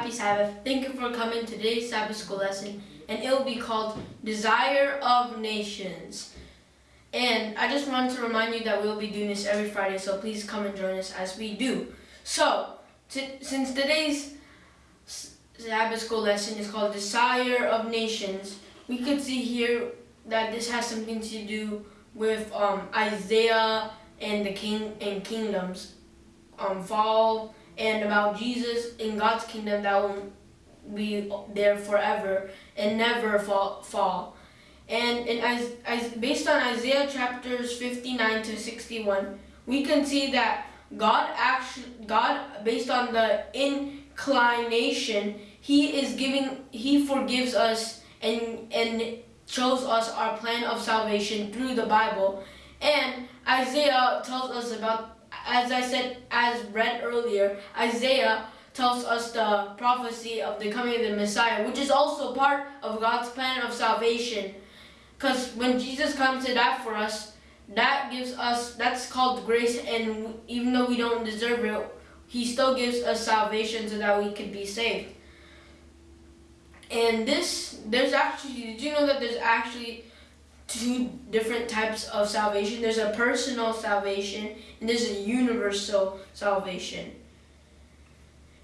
Happy Sabbath. Thank you for coming to today's Sabbath school lesson, and it will be called Desire of Nations. And I just wanted to remind you that we'll be doing this every Friday, so please come and join us as we do. So, since today's Sabbath school lesson is called Desire of Nations, we could see here that this has something to do with um, Isaiah and the king and kingdoms um, fall and about Jesus in God's kingdom that will be there forever and never fall. fall. And in, as, as, based on Isaiah chapters 59 to 61, we can see that God actually, God, based on the inclination, He is giving, He forgives us and, and shows us our plan of salvation through the Bible. And Isaiah tells us about as I said, as read earlier, Isaiah tells us the prophecy of the coming of the Messiah, which is also part of God's plan of salvation. Because when Jesus comes to die for us, that gives us, that's called grace, and even though we don't deserve it, he still gives us salvation so that we could be saved. And this, there's actually, did you know that there's actually two different types of salvation. There's a personal salvation and there's a universal salvation.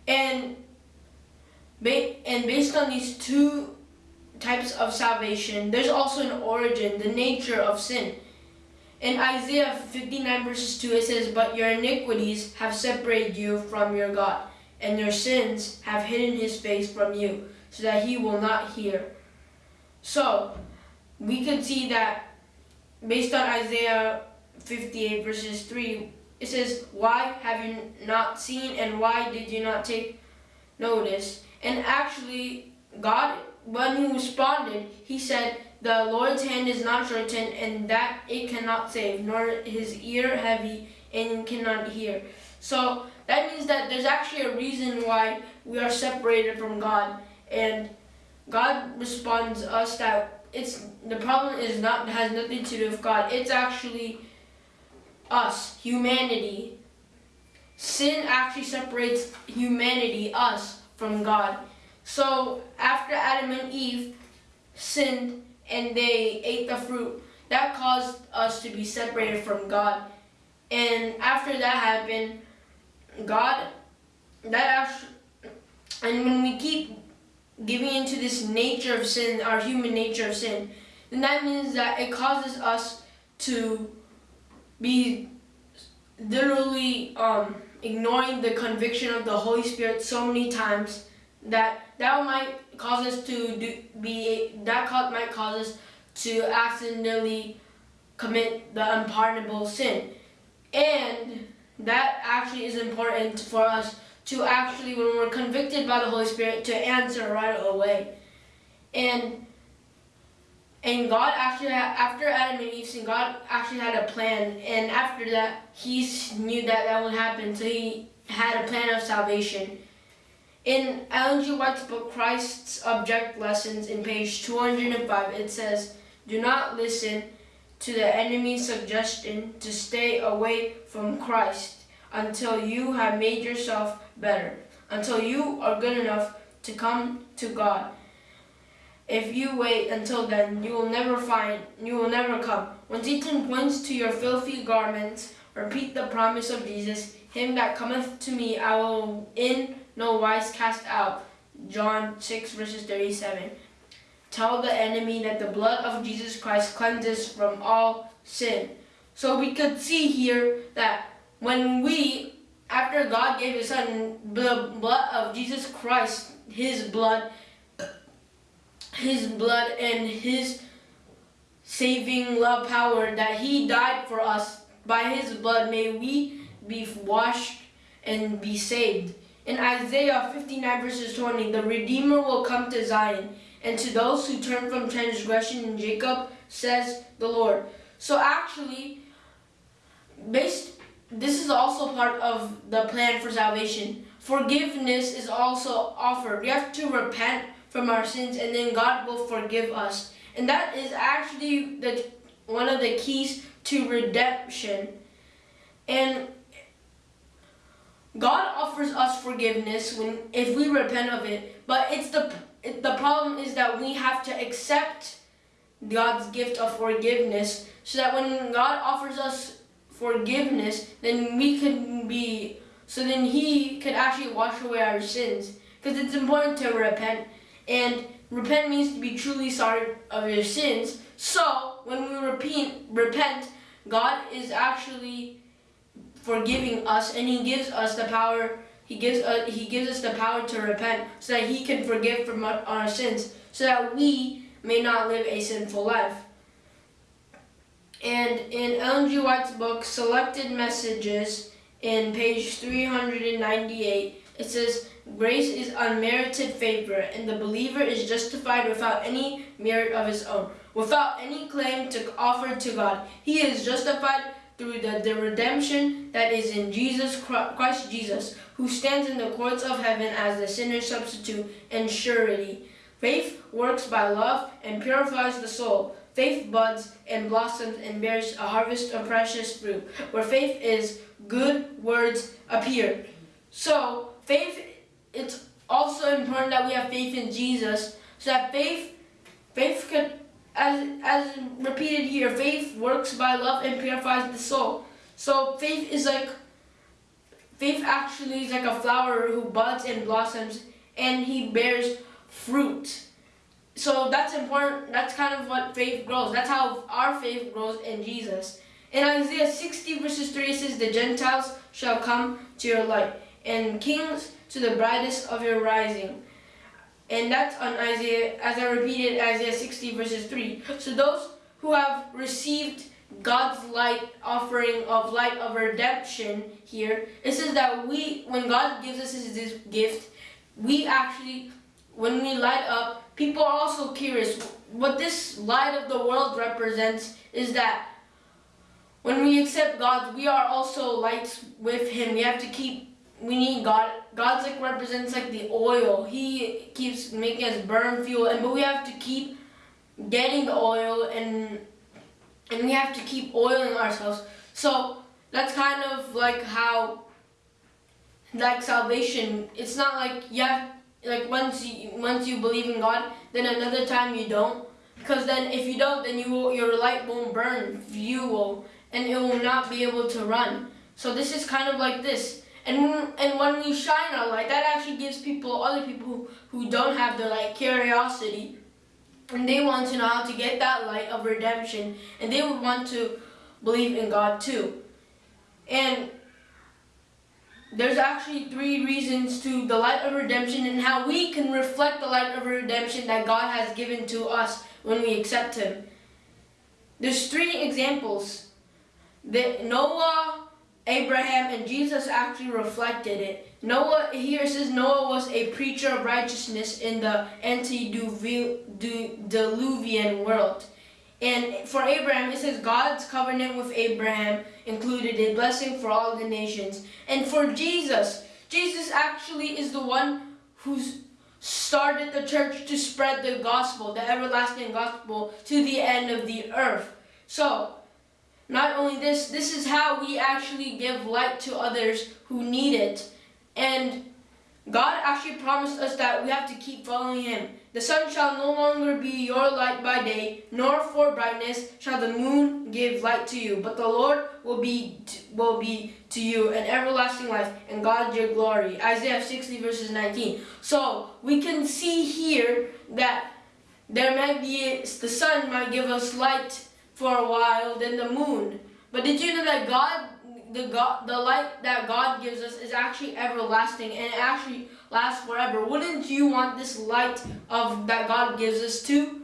And, and based on these two types of salvation, there's also an origin, the nature of sin. In Isaiah 59 verses 2 it says, But your iniquities have separated you from your God, and your sins have hidden his face from you, so that he will not hear. So, we could see that based on Isaiah 58 verses 3, it says, Why have you not seen and why did you not take notice? And actually, God, when he responded, he said, The Lord's hand is not shortened and that it cannot save, nor his ear heavy and cannot hear. So that means that there's actually a reason why we are separated from God. And God responds us that it's the problem is not has nothing to do with God. It's actually us, humanity. Sin actually separates humanity, us, from God. So after Adam and Eve sinned and they ate the fruit, that caused us to be separated from God. And after that happened, God, that actually, and when we keep giving into this nature of sin, our human nature of sin, then that means that it causes us to be literally um, ignoring the conviction of the Holy Spirit so many times that that might cause us to do, be that might cause us to accidentally commit the unpardonable sin, and that actually is important for us to actually, when we're convicted by the Holy Spirit, to answer right away. And and God actually, after Adam and Eve sinned, God actually had a plan. And after that, he knew that that would happen. So he had a plan of salvation. In Ellen G. White's book, Christ's Object Lessons, in page 205, it says, Do not listen to the enemy's suggestion to stay away from Christ until you have made yourself better, until you are good enough to come to God. If you wait until then, you will never find, you will never come. When Satan points to your filthy garments, repeat the promise of Jesus, Him that cometh to me I will in no wise cast out. John 6 verses 37. Tell the enemy that the blood of Jesus Christ cleanses from all sin. So we could see here that when we after God gave his son, the blood of Jesus Christ, his blood, his blood and his saving love power that he died for us by his blood may we be washed and be saved. In isaiah 59 verses 20 the redeemer will come to zion and to those who turn from transgression in jacob says the lord. So actually based this is also part of the plan for salvation. Forgiveness is also offered. We have to repent from our sins and then God will forgive us. And that is actually the one of the keys to redemption. And God offers us forgiveness when if we repent of it, but it's the the problem is that we have to accept God's gift of forgiveness so that when God offers us forgiveness, then we can be so then he could actually wash away our sins. Because it's important to repent. And repent means to be truly sorry of your sins. So when we repeat repent, God is actually forgiving us and he gives us the power he gives uh, he gives us the power to repent so that he can forgive from our sins so that we may not live a sinful life and in Ellen G. White's book Selected Messages in page 398 it says grace is unmerited favor and the believer is justified without any merit of his own without any claim to offer to God he is justified through the, the redemption that is in Jesus Christ Jesus, who stands in the courts of heaven as the sinner's substitute and surety. Faith works by love and purifies the soul. Faith buds and blossoms and bears a harvest of precious fruit. Where faith is, good words appear. So, faith, it's also important that we have faith in Jesus, so that faith, faith can as, as repeated here, faith works by love and purifies the soul. So faith is like, faith actually is like a flower who buds and blossoms and he bears fruit. So that's important, that's kind of what faith grows. That's how our faith grows in Jesus. In Isaiah 60 verses 3 it says, The Gentiles shall come to your light, and kings to the brightest of your rising. And that's on Isaiah, as I repeated, Isaiah 60 verses 3. So those who have received God's light offering of light of redemption here, it says that we, when God gives us this gift, we actually, when we light up, people are also curious. What this light of the world represents is that when we accept God, we are also lights with Him. We have to keep we need God. God's like represents like the oil. He keeps making us burn fuel, and but we have to keep getting the oil, and and we have to keep oiling ourselves. So that's kind of like how like salvation. It's not like you have like once you once you believe in God, then another time you don't. Because then if you don't, then you will, your light won't burn you will, and it will not be able to run. So this is kind of like this and, and when we shine our light, that actually gives people, other people who, don't have the like curiosity, and they want to know how to get that light of redemption, and they would want to believe in God too. And there's actually three reasons to the light of redemption and how we can reflect the light of redemption that God has given to us when we accept Him. There's three examples. That Noah, Abraham and Jesus actually reflected it. Noah, here says Noah was a preacher of righteousness in the antediluvian world. And for Abraham, it says God's covenant with Abraham included a blessing for all the nations. And for Jesus, Jesus actually is the one who's started the church to spread the gospel, the everlasting gospel, to the end of the earth. So, not only this, this is how we actually give light to others who need it. And God actually promised us that we have to keep following Him. The sun shall no longer be your light by day, nor for brightness shall the moon give light to you. But the Lord will be will be to you an everlasting life, and God your glory. Isaiah 60 verses 19. So we can see here that there might be the sun might give us light for a while than the moon. But did you know that God, the God, the light that God gives us is actually everlasting and it actually lasts forever? Wouldn't you want this light of that God gives us too?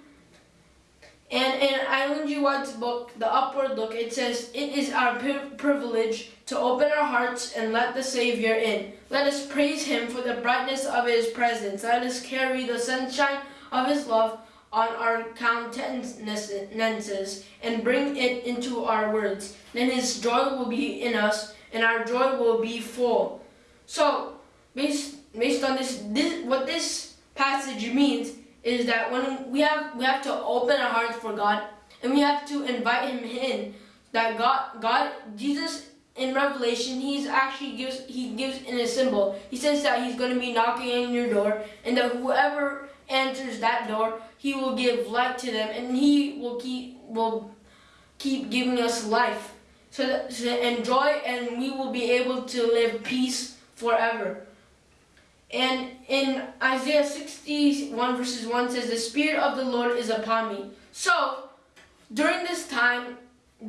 And in G. White's book, The Upward Look, it says, It is our privilege to open our hearts and let the Savior in. Let us praise Him for the brightness of His presence. Let us carry the sunshine of His love on our countenances and bring it into our words. Then his joy will be in us and our joy will be full. So, based, based on this, this, what this passage means is that when we have, we have to open our hearts for God and we have to invite him in, that God, God, Jesus in Revelation, he's actually gives he gives in a symbol. He says that he's going to be knocking on your door, and that whoever enters that door, he will give light to them, and he will keep will keep giving us life, so that so and we will be able to live peace forever. And in Isaiah 61 verses 1 says, The Spirit of the Lord is upon me. So, during this time,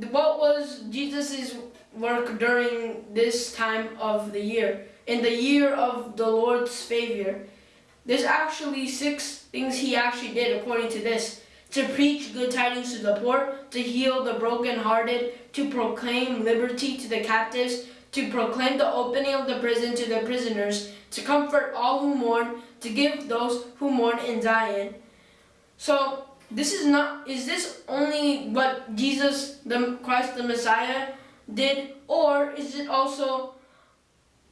what was Jesus' work during this time of the year? In the year of the Lord's favor. There's actually six things he actually did according to this. To preach good tidings to the poor, to heal the brokenhearted, to proclaim liberty to the captives, to proclaim the opening of the prison to the prisoners, to comfort all who mourn, to give those who mourn in Zion. So this is not, is this only what Jesus, the Christ the Messiah did, or is it also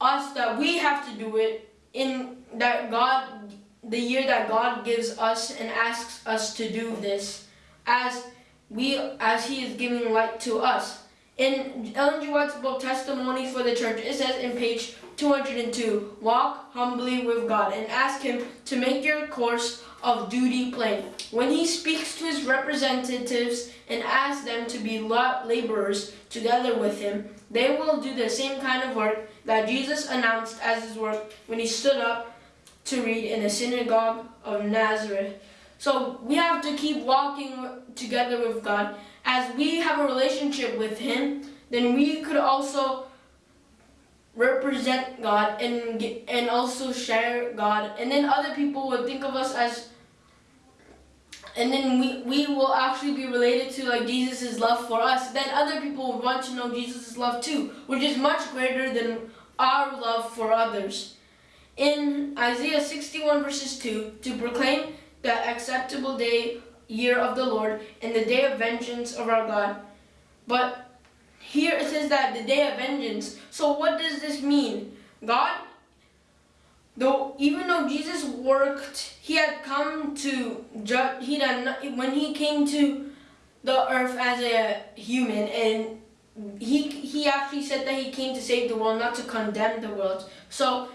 us that we have to do it in that God, the year that God gives us and asks us to do this as we, as he is giving light to us. In Ellen G. White's book, Testimony for the Church, it says in page 202, walk humbly with God and ask him to make your course of duty plain. When he speaks to his representatives and asks them to be laborers together with him, they will do the same kind of work that Jesus announced as his work when he stood up to read in the synagogue of Nazareth. So we have to keep walking together with God. As we have a relationship with him, then we could also represent God and and also share God and then other people would think of us as and then we, we will actually be related to like Jesus' love for us then other people would want to know Jesus' love too which is much greater than our love for others in Isaiah 61 verses 2 to proclaim the acceptable day year of the Lord and the day of vengeance of our God but here it says that the day of vengeance. So what does this mean? God, though even though Jesus worked, he had come to judge. He had when he came to the earth as a human, and he he actually said that he came to save the world, not to condemn the world. So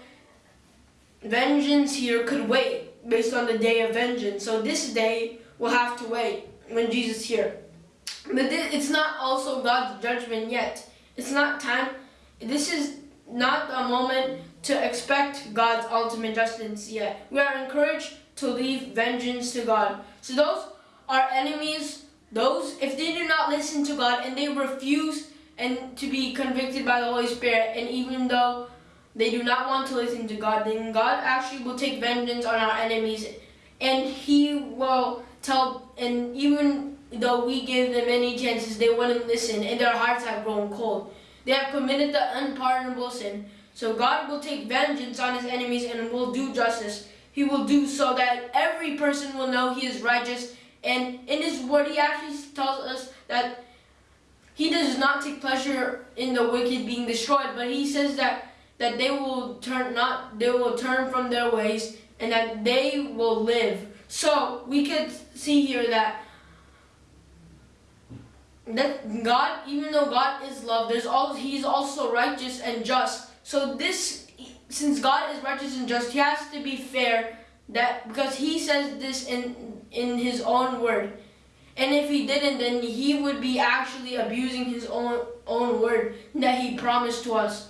vengeance here could wait based on the day of vengeance. So this day will have to wait when Jesus here. But it's not also God's judgment yet. It's not time. This is not a moment to expect God's ultimate justice yet. We are encouraged to leave vengeance to God. So those are enemies, those, if they do not listen to God and they refuse and to be convicted by the Holy Spirit, and even though they do not want to listen to God, then God actually will take vengeance on our enemies and he will tell, and even though we gave them many chances, they wouldn't listen, and their hearts have grown cold. They have committed the unpardonable sin. So God will take vengeance on his enemies and will do justice. He will do so that every person will know he is righteous. And in his word, he actually tells us that he does not take pleasure in the wicked being destroyed, but he says that that they will turn not they will turn from their ways and that they will live. So we could see here that that God, even though God is love, there's all He's also righteous and just. So this, since God is righteous and just, He has to be fair. That because He says this in in His own word, and if He didn't, then He would be actually abusing His own own word that He promised to us.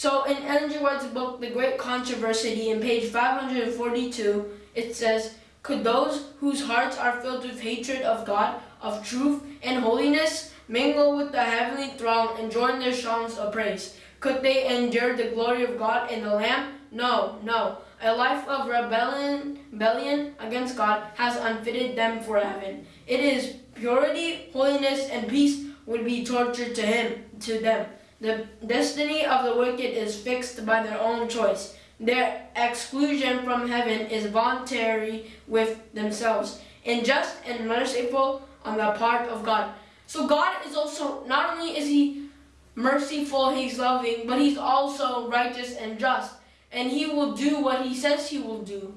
So in G. White's book, The Great Controversy, in page 542, it says, Could those whose hearts are filled with hatred of God of truth and holiness mingle with the heavenly throng and join their songs of praise. Could they endure the glory of God and the Lamb? No, no. A life of rebellion, rebellion against God has unfitted them for heaven. It is purity, holiness, and peace would be torture to him, to them. The destiny of the wicked is fixed by their own choice. Their exclusion from heaven is voluntary with themselves. And just and merciful on the part of God. So God is also, not only is he merciful, he's loving, but he's also righteous and just. And he will do what he says he will do.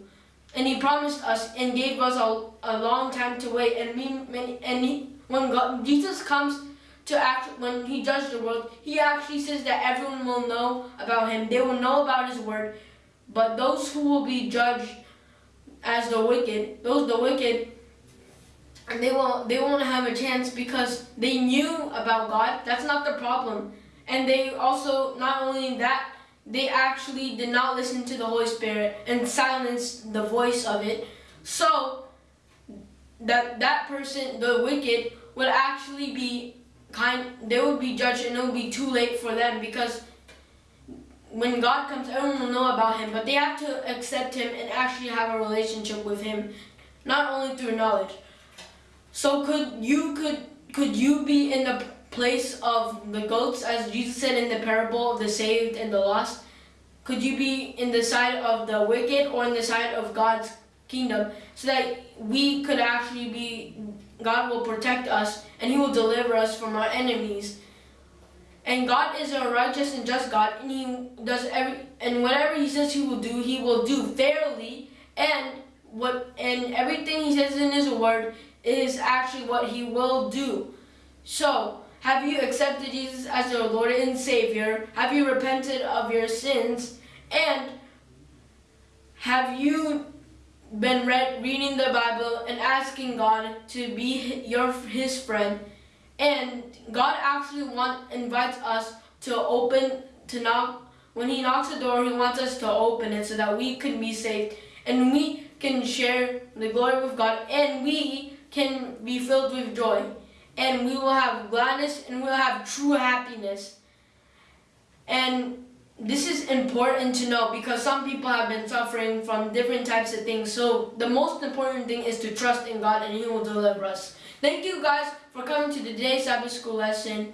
And he promised us and gave us a, a long time to wait. And, we, and he, when God, Jesus comes to act when he judges the world, he actually says that everyone will know about him. They will know about his word. But those who will be judged as the wicked, those the wicked, and they won't they won't have a chance because they knew about God. That's not the problem. And they also not only that, they actually did not listen to the Holy Spirit and silenced the voice of it. So that that person, the wicked, would actually be kind they would be judged and it would be too late for them because when God comes everyone will know about him but they have to accept him and actually have a relationship with him not only through knowledge. So could you could could you be in the place of the goats as Jesus said in the parable of the saved and the lost? Could you be in the side of the wicked or in the side of God's kingdom so that we could actually be God will protect us and he will deliver us from our enemies. And God is a righteous and just God and he does every and whatever he says he will do, he will do fairly and what and everything he says in his word is actually what he will do. So, have you accepted Jesus as your Lord and Savior? Have you repented of your sins? And have you been read, reading the Bible and asking God to be your His friend, and God actually want invites us to open to knock. When He knocks the door, He wants us to open it so that we can be saved and we can share the glory with God, and we can be filled with joy, and we will have gladness and we'll have true happiness. And this is important to know because some people have been suffering from different types of things. So the most important thing is to trust in God and He will deliver us. Thank you guys for coming to today's Sabbath School lesson.